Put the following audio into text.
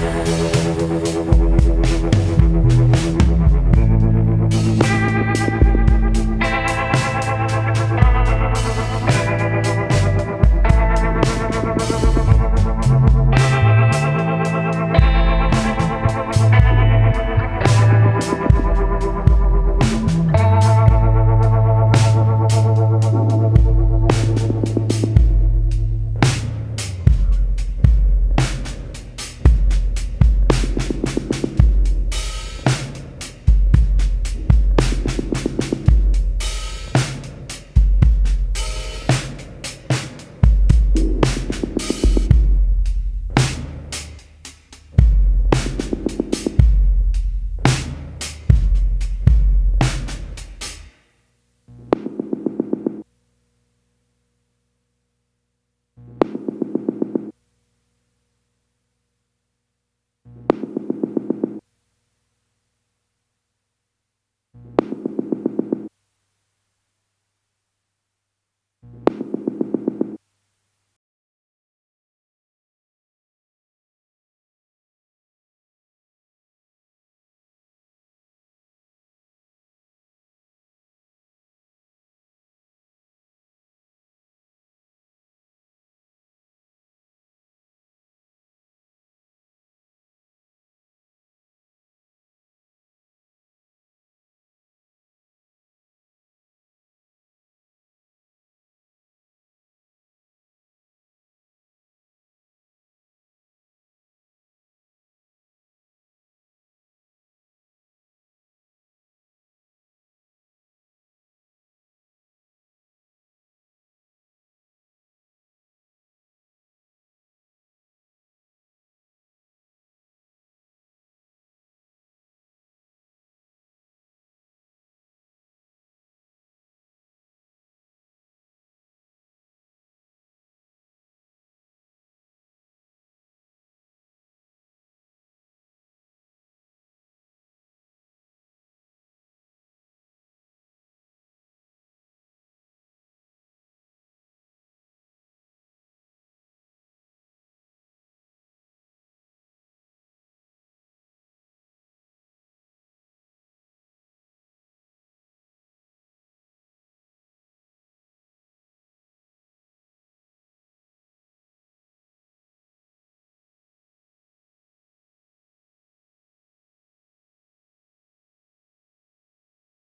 Bye.